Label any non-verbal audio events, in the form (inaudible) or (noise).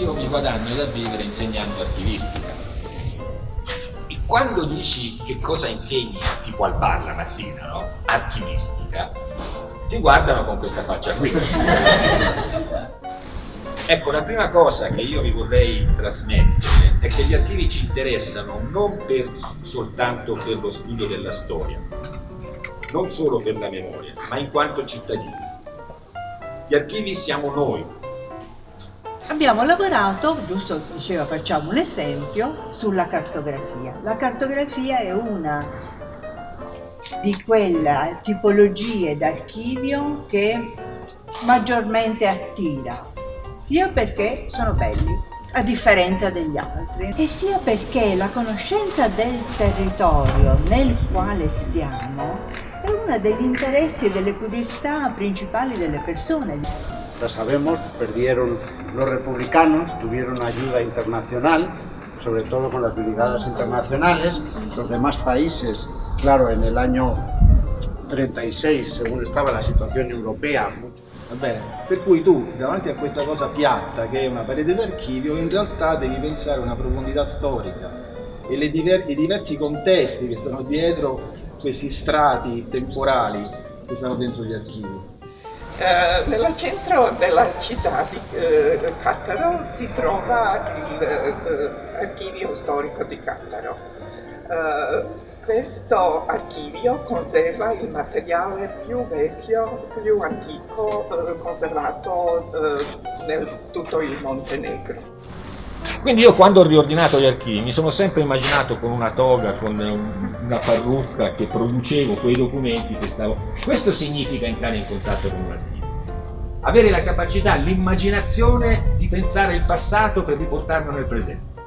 io mi guadagno da vivere insegnando archivistica. E quando dici che cosa insegni, tipo al bar la mattina, no? Archivistica, ti guardano con questa faccia qui. (laughs) ecco, la prima cosa che io vi vorrei trasmettere è che gli archivi ci interessano non per, soltanto per lo studio della storia, non solo per la memoria, ma in quanto cittadini. Gli archivi siamo noi. Abbiamo lavorato, giusto diceva facciamo un esempio, sulla cartografia. La cartografia è una di quelle tipologie d'archivio che maggiormente attira, sia perché sono belli, a differenza degli altri, e sia perché la conoscenza del territorio nel quale stiamo è uno degli interessi e delle curiosità principali delle persone. Ya sabemos, perdieron los republicanos, tuvieron ayuda internacional, sobre todo con las brigadas internacionales. Los demás países, claro, en el año 36, según estaba la situazione europea, Va bene, per cui tu davanti a questa cosa piatta che è una parete d'archivio in realtà devi pensare a una profondità storica e diver i diversi contesti che stanno dietro questi strati temporali che stanno dentro gli archivi. Uh, nel centro della città di uh, Cattaro si trova l'archivio uh, storico di Cattaro. questo archivio conserva il materiale più vecchio, più antico conservato nel tutto il Montenegro. Quindi io quando ho riordinato gli archivi mi sono sempre immaginato con una toga, con una parrucca che producevo quei documenti che stavo... Questo significa entrare in contatto con un archivio. Avere la capacità, l'immaginazione di pensare il passato per riportarlo nel presente.